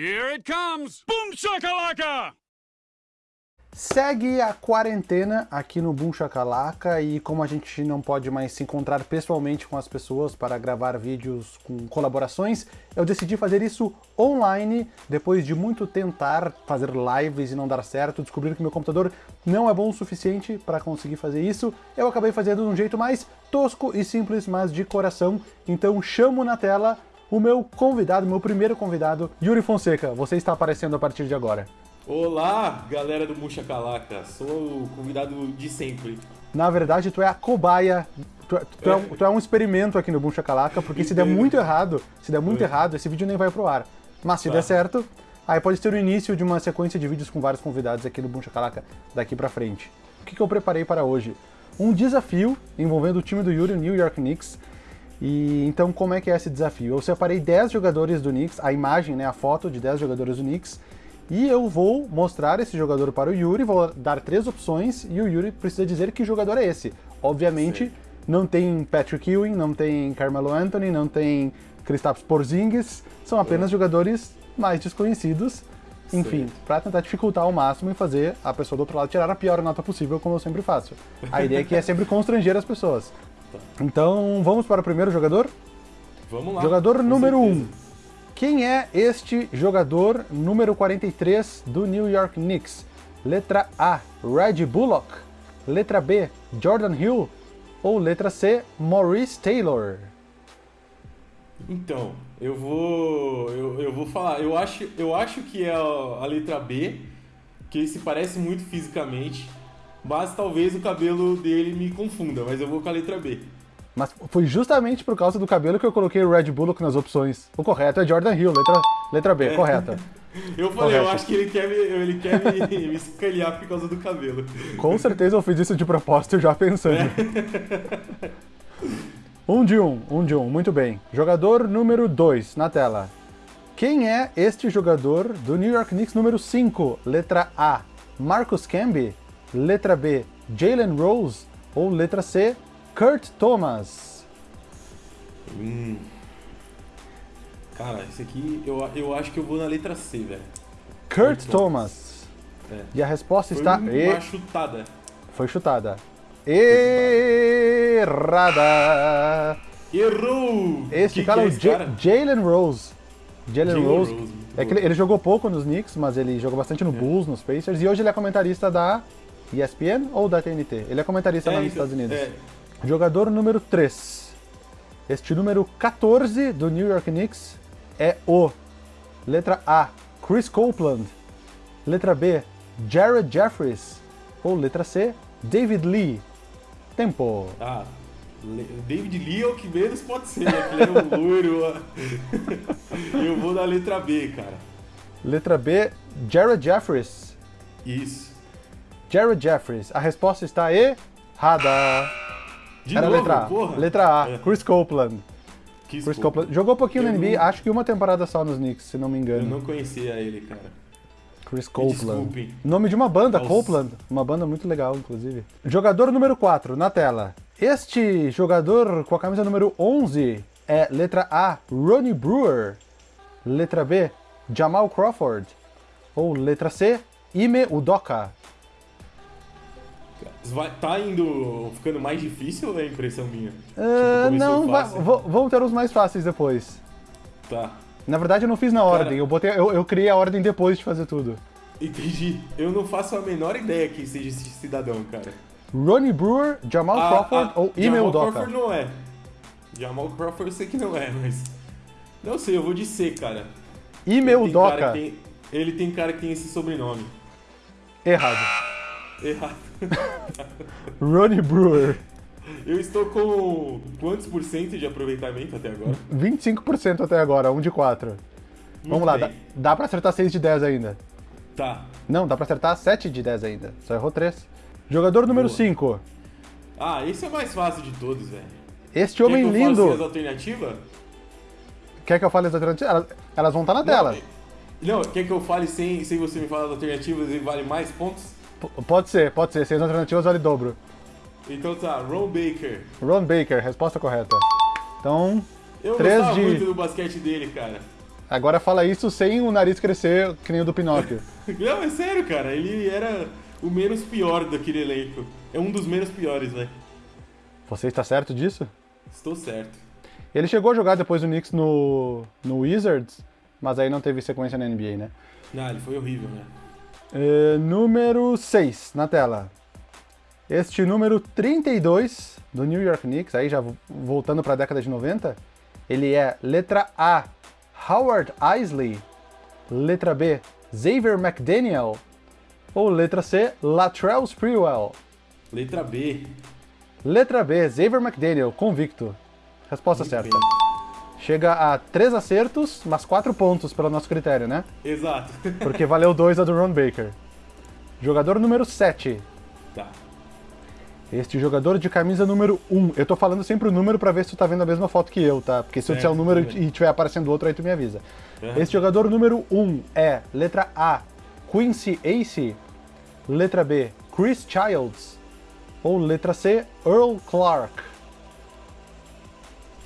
Here it comes! Boom shakalaka! Segue a quarentena aqui no Boom Chacalaca e como a gente não pode mais se encontrar pessoalmente com as pessoas para gravar vídeos com colaborações, eu decidi fazer isso online, depois de muito tentar fazer lives e não dar certo, descobrir que meu computador não é bom o suficiente para conseguir fazer isso, eu acabei fazendo de um jeito mais tosco e simples, mas de coração, então chamo na tela o meu convidado, meu primeiro convidado, Yuri Fonseca, você está aparecendo a partir de agora. Olá, galera do Muxa Calaca. Sou o convidado de sempre. Na verdade, tu é a cobaia. Tu, é- tu é, um, tu é um experimento aqui no Boom Chacalaca, porque se der muito errado, se der muito errado, esse vídeo nem vai pro ar. Mas se Tá. der certo, aí pode ser o início de uma sequência de vídeos com vários convidados aqui no Boom Chacalaca daqui pra frente. O que, que eu preparei para hoje? Um desafio envolvendo o time do Yuri, o New York Knicks. E então como é que é esse desafio? Eu separei 10 jogadores do Knicks, a imagem, né, a foto de 10 jogadores do Knicks, e eu vou mostrar esse jogador para o Yuri, vou dar três opções e o Yuri precisa dizer que jogador é esse. Obviamente, Certo. não tem Patrick Ewing, não tem Carmelo Anthony, não tem Kristaps Porzingis, são apenas jogadores mais desconhecidos. Enfim, para tentar dificultar ao máximo e fazer a pessoa do outro lado tirar a pior nota possível, como eu sempre faço. A ideia aqui é sempre constranger as pessoas. Então, vamos para o primeiro jogador? Vamos lá. Jogador número 1. certeza. Um. Quem é este jogador número 43 do New York Knicks? Letra A, Reggie Bullock. Letra B, Jordan Hill. Ou letra C, Maurice Taylor. Então, eu vou. Eu, eu vou falar. Eu acho, eu acho que é a, a letra B, que ele se parece muito fisicamente. Mas talvez o cabelo dele me confunda, mas eu vou com a letra B. Mas foi justamente por causa do cabelo que eu coloquei o Reggie Bullock nas opções. O correto é Jordan Hill, letra, letra B, É. correta. Eu falei, eu acho que ele quer me, ele quer me, me escanear por causa do cabelo. Com certeza eu fiz isso de propósito já pensando. Um de um, um de um, muito bem. Jogador número 2 na tela. Quem é este jogador do New York Knicks número 5? Letra A, Marcus Camby. Letra B, Jalen Rose. Ou letra C, Kurt Thomas. Hum. Cara, esse aqui eu, eu acho que eu vou na letra C, velho. Kurt Kurt Thomas. É. E a resposta Foi está... uma E... chutada. Foi chutada. Errada. Errou! Este Que cara que é o? Jalen Rose. Jalen Rose. Rose, É ele, ele jogou pouco nos Knicks, mas ele jogou bastante no Bulls, nos Pacers, e hoje ele é comentarista da ESPN ou da TNT? Ele é comentarista lá nos Estados Unidos. é. Jogador número 3. Este número 14 do New York Knicks é o letra A, Chris Copeland. Letra B, Jared Jeffries. Ou letra C, David Lee. Tempo. Ah, David Lee é o que menos pode ser, né? Ele é um loiro. eu vou na letra B, cara. Letra B, Jared Jeffries. Isso. Jared Jeffries. A resposta está errada. De Era novo, letra A. porra. Letra A, É. Chris Copeland. Chris desculpa. Copeland. Jogou um pouquinho Eu na NBA, não- acho que uma temporada só nos Knicks, se não me Eu engano. não conhecia ele, cara. Chris Copeland. Nome de uma banda, Aos- Copeland. Uma banda muito legal, inclusive. Jogador número 4, na tela. Este jogador com a camisa número 11 é letra A, Ronnie Brewer. Letra B, Jamal Crawford. Ou letra C, Ime Udoka. Vai, tá indo ficando mais difícil ou é impressão minha? Ah, Tipo, não, vai- vão ter os mais fáceis depois. Tá. Na verdade, eu não fiz na ordem, eu, botei, eu, eu criei a ordem depois de fazer tudo. Entendi. Eu não faço a menor ideia quem seja esse cidadão, cara. Ronnie Brewer, Jamal Ah, Crawford ah, ou Ime Jamal Udoka? Crawford não é. Jamal Crawford eu sei que não é, mas... Não sei, eu vou de C, cara. Cara Udoka. que tem- Ele tem cara que tem esse sobrenome. Errado. Errado. Ronnie Brewer. Eu estou com quantos por cento de aproveitamento até agora? 25% até agora, 1 de 4. Vamos Muito lá, bem. dá, dá pra acertar 6 de 10 ainda. Tá. Não, dá pra acertar 7 de 10 ainda. Só errou 3. Jogador número Boa. 5. Ah, esse é o mais fácil de todos, velho. Este homem Quer que eu fale lindo. as alternativas? Quer que eu fale as alternativas? Elas, elas vão estar na tela. Não, quer que eu fale sem, sem você me falar as alternativas e vale mais pontos? Pode ser, pode ser. Sem as alternativas vale dobro. Então tá, Ron Baker. Ron Baker, resposta correta. Então, Eu 3 gostava de... muito do basquete dele, cara. Agora fala isso sem o nariz crescer que nem o do Pinóquio. Não, é sério, cara. Ele era o menos pior daquele elenco. É um dos menos piores, velho. Você está certo disso? Estou certo. Ele chegou a jogar depois do Knicks no, no Wizards, mas aí não teve sequência na NBA, né? Não, ele foi horrível, né? É, número 6 na tela. Este número 32 do New York Knicks, aí já voltando para a década de 90, ele é letra A, Howard Isley, letra B, Xavier McDaniel, ou letra C, Latrell Sprewell? Letra B. Letra B, Xavier McDaniel, convicto. Resposta Muito certa. bem. Chega a 3 acertos, mas 4 pontos pelo nosso critério, né? Exato. Porque valeu 2 a do Ron Baker. Jogador número 7. tá. Este jogador de camisa número 1. Eu tô falando sempre o número pra ver se tu tá vendo a mesma foto que eu, tá? Porque se eu disser o Certo, número e tiver aparecendo outro, aí tu me avisa. Aham. Este jogador número 1 é letra A, Quincy Ace, letra B, Chris Childs, ou letra C, Earl Clark.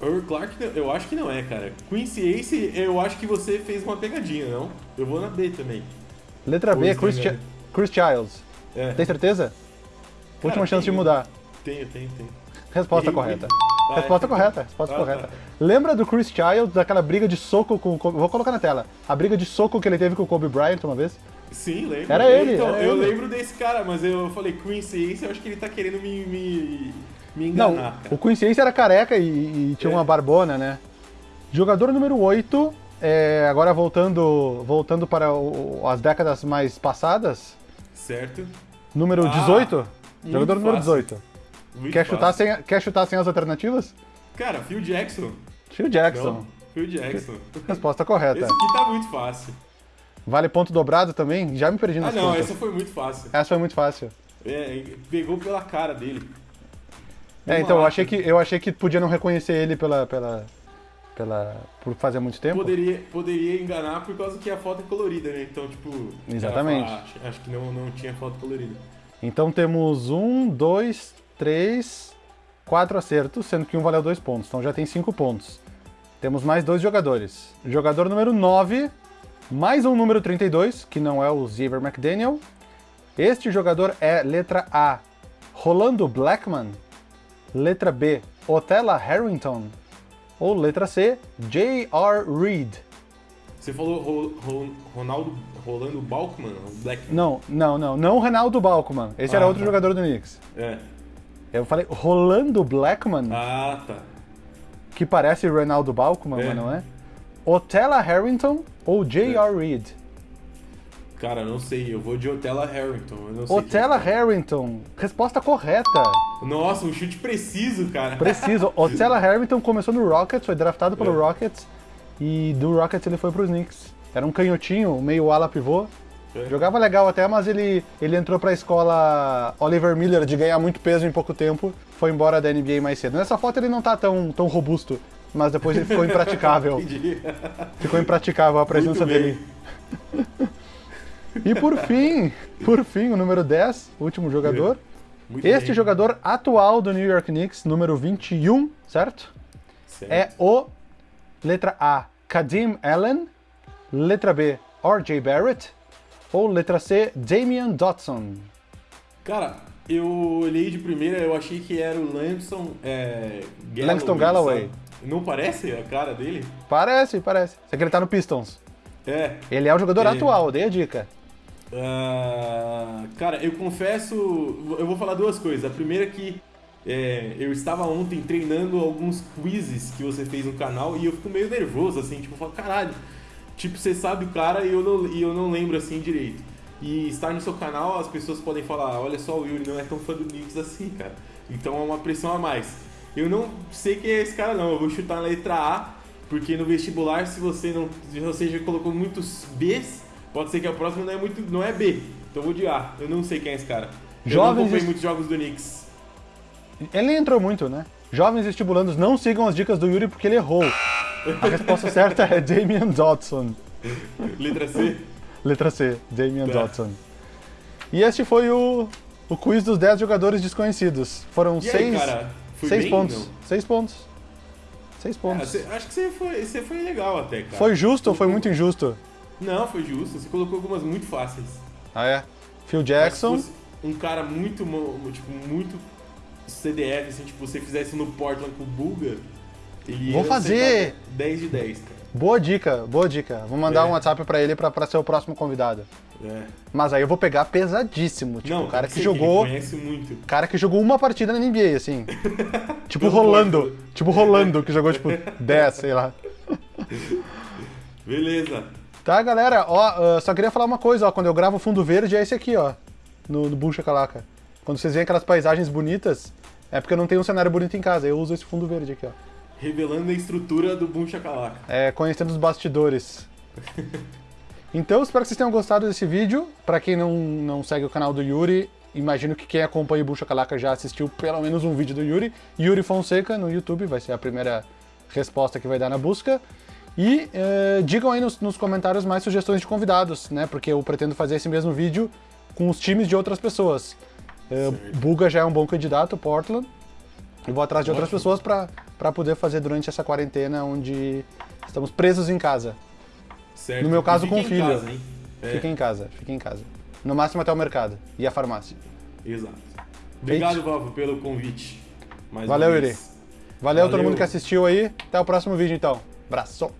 Earl Clark, não- eu acho que não é, cara. Quincy Ace, eu acho que você fez uma pegadinha, não? Eu vou na B também. Letra B, Chris, né, Chi- Chris Childs. É. Tem certeza? Última chance de mudar. Tenho, tenho, tenho. Resposta Errei correta. Ah, resposta é. correta, resposta Ah, correta. tá. Lembra do Chris Childs, daquela briga de soco com o Kobe... Vou colocar na tela. A briga de soco que ele teve com o Kobe Bryant uma vez. Sim, lembro. Era ele, Então, era eu ele. lembro desse cara, mas eu falei Quincy Ace, eu acho que ele tá querendo me, me, me Não, enganar, cara. o Ace era careca e, e tinha É. uma barbona, né? Jogador número 8, é, agora voltando, voltando para o- as décadas mais passadas. Certo? Número Ah, 18? muito Jogador número fácil. 18. Muito Quer chutar, sem, quer chutar sem as alternativas? Cara, Phil Jackson. Phil Jackson. Não, Phil Jackson. Resposta correta. Esse aqui tá muito fácil. Vale ponto dobrado também? Já me perdi Ah, nas não, contas. essa foi muito fácil. Essa foi muito fácil. É, pegou pela cara dele. É, então eu achei que eu achei que podia não reconhecer ele pela pela pela por fazer muito tempo. Poderia, poderia enganar por causa que a foto é colorida, né? Então, tipo. Exatamente. fala, "Ah, acho, acho que não, não tinha foto colorida. Então temos um, dois, três, quatro acertos, sendo que um valeu dois pontos. Então já tem cinco pontos. Temos mais dois jogadores. Jogador número 9, mais um número 32, que não é o Xavier McDaniel. Este jogador é letra A, Rolando Blackman. Letra B, Otella Harrington. Ou letra C, J.R. Reed. Você falou Ro- Ro- Ronaldo Rolando Balkman, o Black. Não, não, não. Não o Reinaldo Balkman. Esse era Ah, outro tá. jogador do Knicks. É. Eu falei Rolando Blackman. Ah, tá. que parece Ronaldo Balkman, É. mas não é. Otella Harrington ou J.R. Reed? Cara, não sei. Eu vou de Otella Harrington. Eu não sei Otella Harrington. Resposta correta. Nossa, um chute preciso, cara. Preciso. Otella Harrington começou no Rockets, foi draftado pelo É. Rockets. E do Rockets ele foi pros Knicks. Era um canhotinho, meio ala pivô. É. Jogava legal até, mas ele, ele entrou pra escola Oliver Miller de ganhar muito peso em pouco tempo. Foi embora da NBA mais cedo. Nessa foto ele não tá tão, tão robusto, mas depois ele ficou impraticável. Entendi. Ficou impraticável a presença dele. E por fim, por fim, o número 10, o último jogador. Muito Este bem. jogador atual do New York Knicks, número 21, certo? Certo. É o letra A, Kadim Allen, letra B, RJ Barrett, ou letra C, Damian Dotson. Cara, eu olhei de primeira, eu achei que era o Langston é, Galloway. Langston Galloway. Não parece a cara dele? Parece, parece. Só que ele tá no Pistons. É. Ele é o jogador É. atual, dei a dica. Ah, cara, eu confesso, eu vou falar duas coisas. A primeira é que é, eu estava ontem treinando alguns quizzes que você fez no canal e eu fico meio nervoso, assim, tipo, eu falo, caralho, tipo, você sabe o cara e eu não, e eu não lembro assim direito. E estar no seu canal, as pessoas podem falar, olha só, o Yuri não é tão fã do Knicks assim, cara. Então é uma pressão a mais. Eu não sei quem é esse cara não, eu vou chutar na letra A, porque no vestibular, se você não. Se você já colocou muitos Bs, pode ser que a próxima não é muito. não é B. Então eu vou de A. Eu não sei quem é esse cara. Eu Jovens não acompanhei es- muitos jogos do Knicks. Ele entrou muito, né? Jovens estimulandos não sigam as dicas do Yuri porque ele errou. A resposta certa é Damian Dotson. Letra C. Letra C, Damian Tá. Dotson. E este foi o, o quiz dos 10 jogadores desconhecidos. Foram E seis, pontos. Não. Seis pontos. Seis Ah, pontos. você- acho que você foi, você foi legal até, cara. Foi justo ou foi Colocou- muito injusto? Não, foi justo. Você colocou algumas muito fáceis. Ah, é? Phil Jackson. um cara muito, tipo, muito CDF, assim, tipo, você fizesse no Portland com o Buga, ele Vou fazer! acertar 10 de 10, cara. Boa dica, boa dica. Vou mandar É. um WhatsApp pra ele pra, pra ser o próximo convidado. É. Mas aí eu vou pegar pesadíssimo. Tipo, Não, o cara que jogou. Ele conhece muito. cara que jogou uma partida na NBA, assim. tipo Rolando. Tipo Rolando, que jogou tipo 10, sei lá. Beleza. Tá, galera, ó, ah, só queria falar uma coisa, ó. Quando eu gravo fundo verde é esse aqui, ó. No, no Shakalaka. Quando vocês veem aquelas paisagens bonitas, é porque eu não tenho um cenário bonito em casa. Eu uso esse fundo verde aqui, ó. Revelando a estrutura do Boom Shakalaka. É, conhecendo os bastidores. Então, espero que vocês tenham gostado desse vídeo. Pra quem não, não segue o canal do Yuri, imagino que quem acompanha o Bucha Calaca já assistiu pelo menos um vídeo do Yuri. Yuri Fonseca no YouTube, vai ser a primeira resposta que vai dar na busca. E eh, digam aí nos, nos comentários mais sugestões de convidados, né? Porque eu pretendo fazer esse mesmo vídeo com os times de outras pessoas. Eh. Buga já é um bom candidato, Portland. Eu vou atrás de outras pessoas pra poder fazer durante essa quarentena onde estamos presos em casa. Certo. No meu caso, com em filho. Casa, hein? É, Fica em casa, fica em casa. No máximo até o mercado e a farmácia. Exato. Obrigado, Valvo, pelo convite. Mais Valeu, Yuri. vez. Valeu, todo Valeu. mundo que assistiu aí. Até o próximo vídeo então. Abraço.